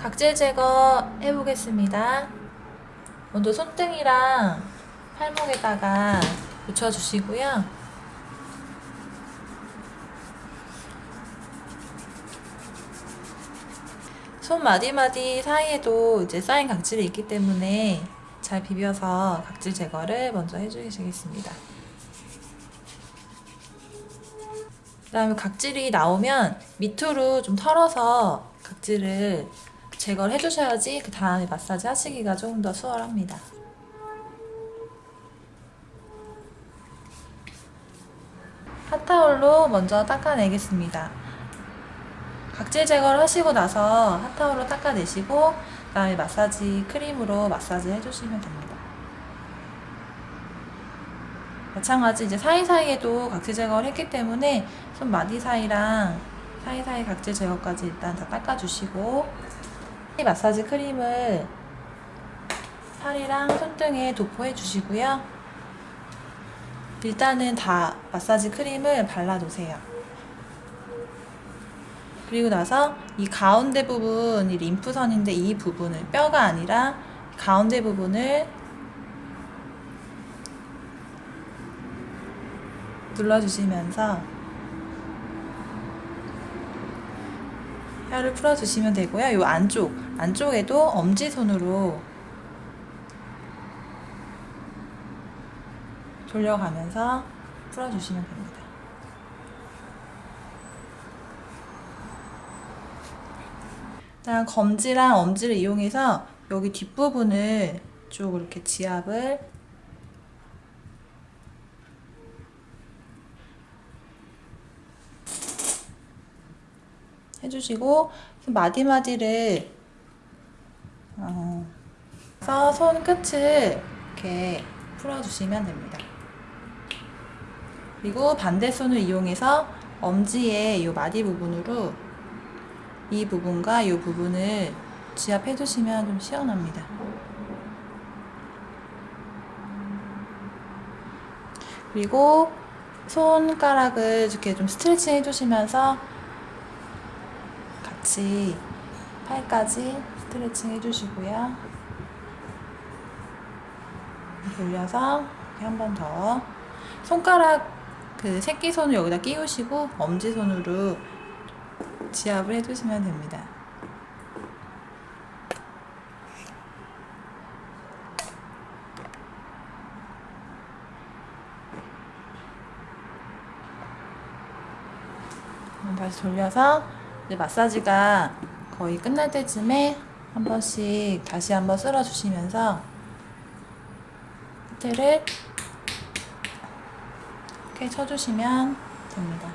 각질 제거 해보겠습니다. 먼저 손등이랑 팔목에다가 붙여주시고요. 손 마디마디 사이에도 이제 쌓인 각질이 있기 때문에 잘 비벼서 각질 제거를 먼저 해주시겠습니다. 그 다음에 각질이 나오면 밑으로 좀 털어서 각질을 제거를 해주셔야지 그 다음에 마사지 하시기가 조금 더 수월합니다. 핫타올로 먼저 닦아내겠습니다. 각질 제거를 하시고 나서 핫타올로 닦아내시고 그 다음에 마사지 크림으로 마사지 해주시면 됩니다. 마찬가지 이제 사이사이에도 각질 제거를 했기 때문에 손 마디 사이랑 사이사이 각질 제거까지 일단 다 닦아주시고 이 마사지 크림을 팔이랑 손등에 도포해 주시고요. 일단은 다 마사지 크림을 발라놓으세요. 그리고 나서 이 가운데 부분, 이 림프선인데 이 부분을 뼈가 아니라 가운데 부분을 눌러주시면서 혀를 풀어주시면 되고요. 이 안쪽, 안쪽에도 엄지손으로 돌려가면서 풀어주시면 됩니다. 일단 검지랑 엄지를 이용해서 여기 뒷부분을 쭉 이렇게 지압을 해주시고 마디마디를 어, 그래서 손 끝을 이렇게 풀어주시면 됩니다. 그리고 반대 손을 이용해서 엄지의 이 마디 부분으로 이 부분과 이 부분을 지압해 주시면 좀 시원합니다. 그리고 손가락을 이렇게 좀 스트레칭 해주시면서 같이 팔까지 스트레칭 해주시고요. 돌려서 한번 더 손가락 그 새끼손을 여기다 끼우시고 엄지손으로 지압을 해주시면 됩니다. 다시 돌려서 이제 마사지가 거의 끝날 때쯤에 한 번씩 다시 한번 쓸어주시면서 끝에를 이렇게 쳐주시면 됩니다.